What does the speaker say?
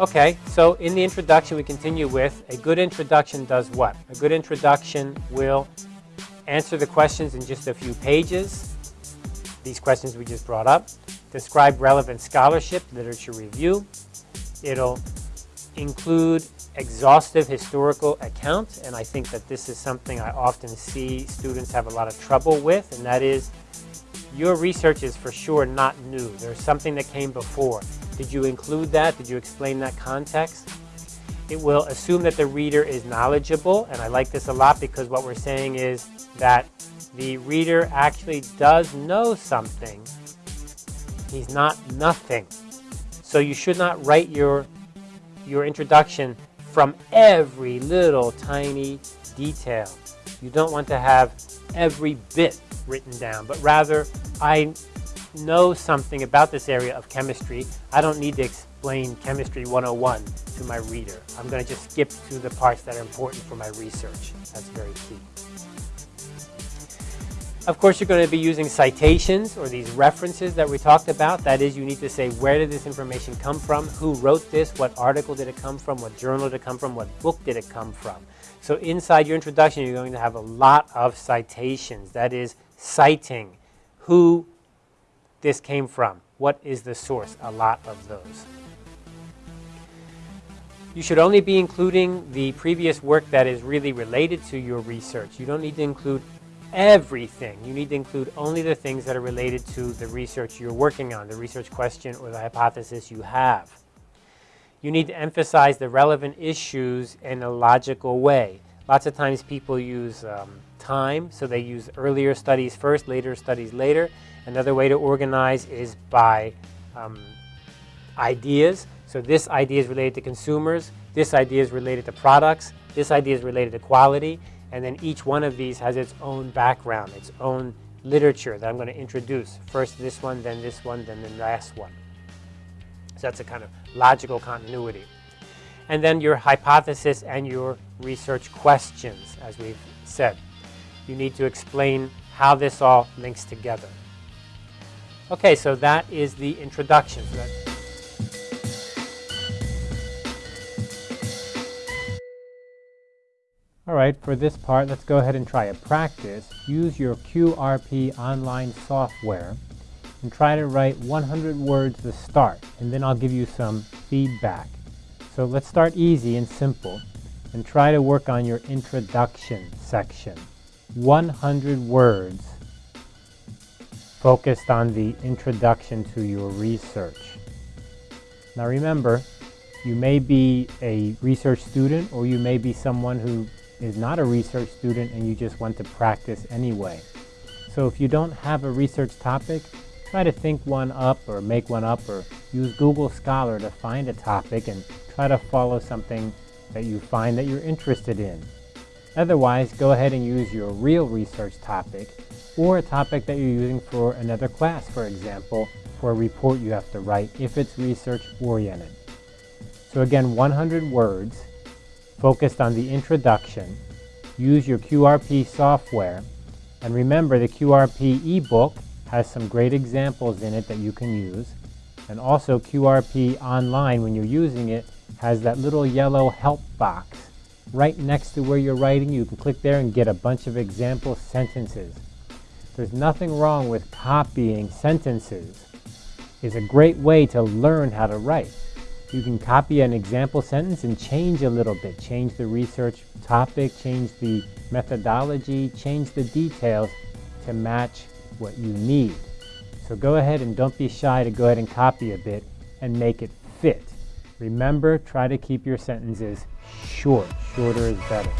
Okay, so in the introduction we continue with a good introduction does what? A good introduction will answer the questions in just a few pages, these questions we just brought up, describe relevant scholarship, literature review. It'll include exhaustive historical account, and I think that this is something I often see students have a lot of trouble with, and that is your research is for sure not new. There's something that came before. Did you include that? Did you explain that context? It will assume that the reader is knowledgeable, and I like this a lot because what we're saying is that the reader actually does know something. He's not nothing. So you should not write your, your introduction from every little tiny detail. You don't want to have every bit written down, but rather I know something about this area of chemistry. I don't need to explain Chemistry 101 to my reader. I'm going to just skip to the parts that are important for my research. That's very key. Of course, you're going to be using citations or these references that we talked about. That is, you need to say where did this information come from, who wrote this, what article did it come from, what journal did it come from, what book did it come from. So inside your introduction, you're going to have a lot of citations. That is, citing who this came from. What is the source? A lot of those. You should only be including the previous work that is really related to your research. You don't need to include everything. You need to include only the things that are related to the research you're working on, the research question or the hypothesis you have. You need to emphasize the relevant issues in a logical way. Lots of times people use um, time, so they use earlier studies first, later studies later. Another way to organize is by um, ideas. So this idea is related to consumers, this idea is related to products, this idea is related to quality, and then each one of these has its own background, its own literature that I'm going to introduce. First this one, then this one, then the last one. So that's a kind of logical continuity. And then your hypothesis and your research questions, as we've said. You need to explain how this all links together. Okay, so that is the introduction. All right, for this part, let's go ahead and try a practice. Use your QRP online software and try to write 100 words to start, and then I'll give you some feedback. So let's start easy and simple and try to work on your introduction section. 100 words focused on the introduction to your research. Now remember, you may be a research student or you may be someone who is not a research student and you just want to practice anyway. So if you don't have a research topic, try to think one up or make one up or use Google Scholar to find a topic and try to follow something that you find that you're interested in. Otherwise, go ahead and use your real research topic or a topic that you're using for another class, for example, for a report you have to write if it's research oriented. So again, 100 words focused on the introduction. Use your QRP software. And remember, the QRP ebook has some great examples in it that you can use. And also QRP online, when you're using it, has that little yellow help box right next to where you're writing. You can click there and get a bunch of example sentences. There's nothing wrong with copying sentences. It's a great way to learn how to write. You can copy an example sentence and change a little bit. Change the research topic, change the methodology, change the details to match what you need. So go ahead and don't be shy to go ahead and copy a bit and make it fit. Remember, try to keep your sentences short. Shorter is better.